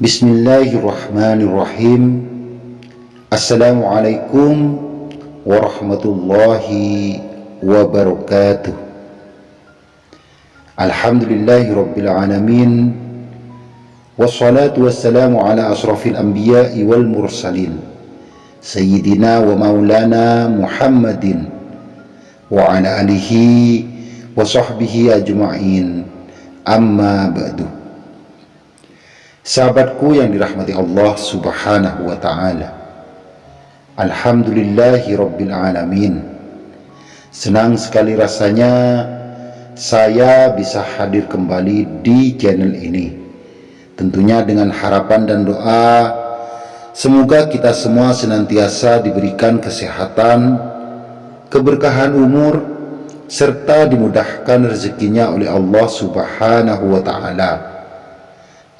بسم الله الرحمن الرحيم السلام عليكم ورحمة الله وبركاته الحمد لله رب العالمين والصلاة والسلام على أشرف الأنبياء والمرسلين سيدنا ومولانا محمد وعلى آله وصحبه أجمعين أما بعد Sahabatku yang dirahmati Allah subhanahu wa ta'ala. Alhamdulillahi rabbil alamin. Senang sekali rasanya saya bisa hadir kembali di channel ini. Tentunya dengan harapan dan doa Semoga kita semua senantiasa diberikan kesehatan Keberkahan umur Serta dimudahkan rezekinya oleh Allah subhanahu wa ta'ala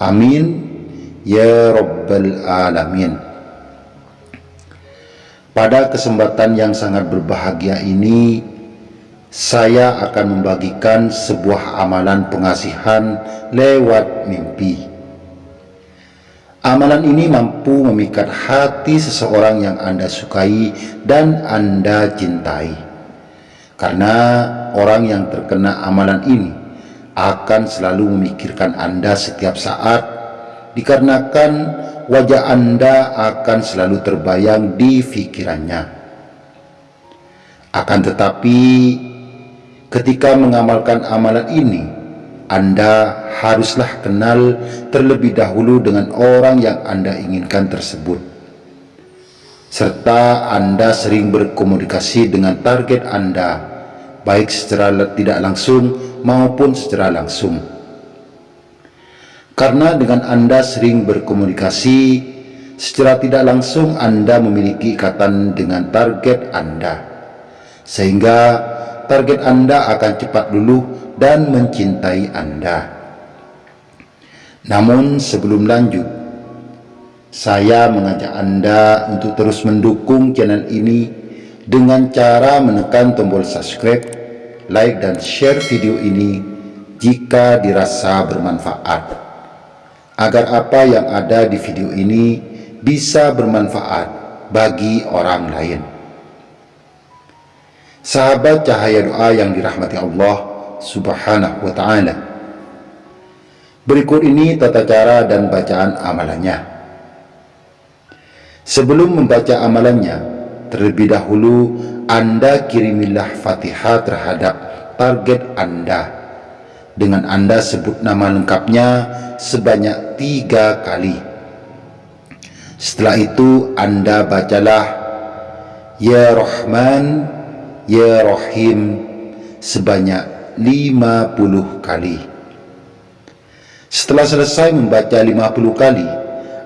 Amin ya Rabbal Alamin. Pada kesempatan yang sangat berbahagia ini, saya akan membagikan sebuah amalan pengasihan lewat mimpi. Amalan ini mampu memikat hati seseorang yang Anda sukai dan Anda cintai. Karena orang yang terkena amalan ini akan selalu memikirkan Anda setiap saat dikarenakan wajah Anda akan selalu terbayang di pikirannya. Akan tetapi ketika mengamalkan amalan ini Anda haruslah kenal terlebih dahulu dengan orang yang Anda inginkan tersebut serta Anda sering berkomunikasi dengan target Anda baik secara tidak langsung maupun secara langsung. Karena dengan Anda sering berkomunikasi, secara tidak langsung Anda memiliki ikatan dengan target Anda. Sehingga target Anda akan cepat luluh dan mencintai Anda. Namun sebelum lanjut, saya mengajak Anda untuk terus mendukung channel ini dengan cara menekan tombol subscribe, like dan share video ini jika dirasa bermanfaat. Agar apa yang ada di video ini bisa bermanfaat bagi orang lain. Sahabat cahaya doa yang dirahmati Allah subhanahu wa ta'ala. Berikut ini tata cara dan bacaan amalannya. Sebelum membaca amalannya, terlebih dahulu Anda kirimilah fatihah terhadap target Anda. Dengan Anda sebut nama lengkapnya sebanyak tiga kali. Setelah itu Anda bacalah Ya Rahman Ya Rahim sebanyak lima puluh kali. Setelah selesai membaca lima puluh kali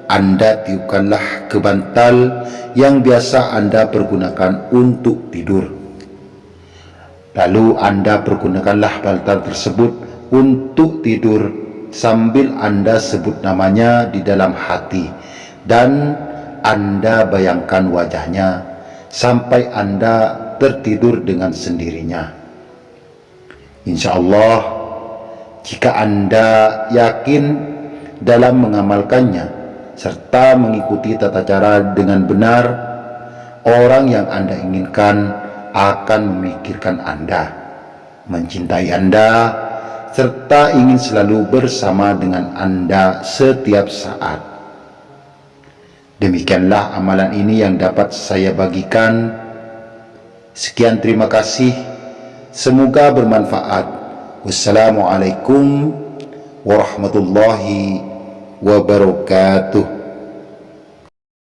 anda tiupkanlah ke bantal yang biasa Anda pergunakan untuk tidur. Lalu Anda pergunakanlah bantal tersebut untuk tidur sambil Anda sebut namanya di dalam hati dan Anda bayangkan wajahnya sampai Anda tertidur dengan sendirinya. Insya Allah, jika Anda yakin dalam mengamalkannya, serta mengikuti tata cara dengan benar, orang yang Anda inginkan akan memikirkan Anda, mencintai Anda, serta ingin selalu bersama dengan Anda setiap saat. Demikianlah amalan ini yang dapat saya bagikan. Sekian terima kasih. Semoga bermanfaat. Wassalamualaikum warahmatullahi wabarakatuh wabarakatuh